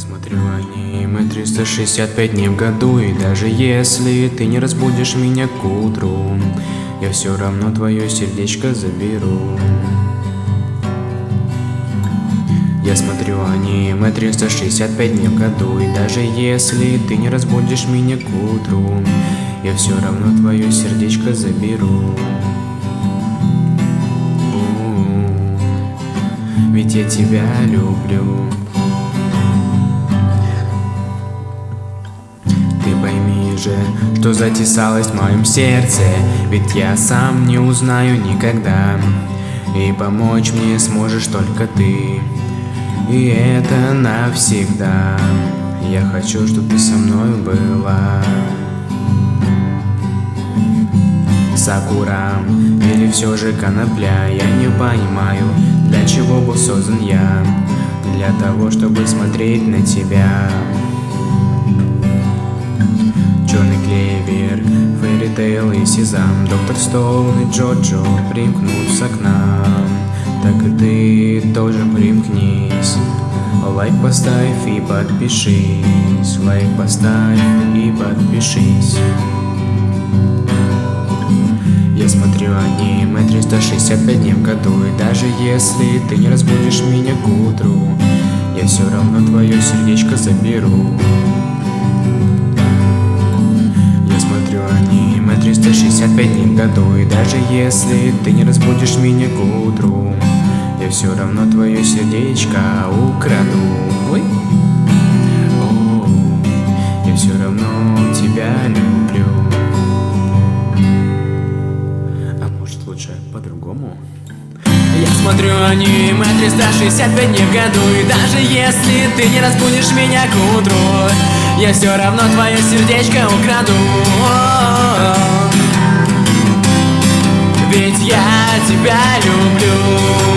смотрю аниме 365 дней в году И даже если ты не разбудишь меня к утру Я все равно твое сердечко заберу. Я смотрю аниме 365 дней в году И даже если ты не разбудишь меня к утру Я все равно твое сердечко заберу. Ведь я тебя люблю же, что затесалось в моем сердце Ведь я сам не узнаю никогда. И помочь мне сможешь только ты. И это навсегда. Я хочу, чтобы ты со мной была Сакура или все же конопля Я не понимаю, для чего был создан я. Для того, чтобы смотреть на тебя Черный клевер, Фэри и Сезам. Доктор Стоун и Джоджо примкнутся к нам. Так и ты тоже примкнись. Лайк поставь и подпишись. Лайк поставь и подпишись. Я смотрю аниме 365 дней в году. И даже если ты не разбудишь меня к утру Я все равно твое сердечко заберу 365 дней в году И даже если ты не разбудишь меня к утру Я все равно твое сердечко украду Ой. О, я все равно тебя люблю лучше по-другому. Я смотрю аниме 365 дней в году И даже если ты не разбудишь меня к утру Я все равно твое сердечко украду я тебя люблю.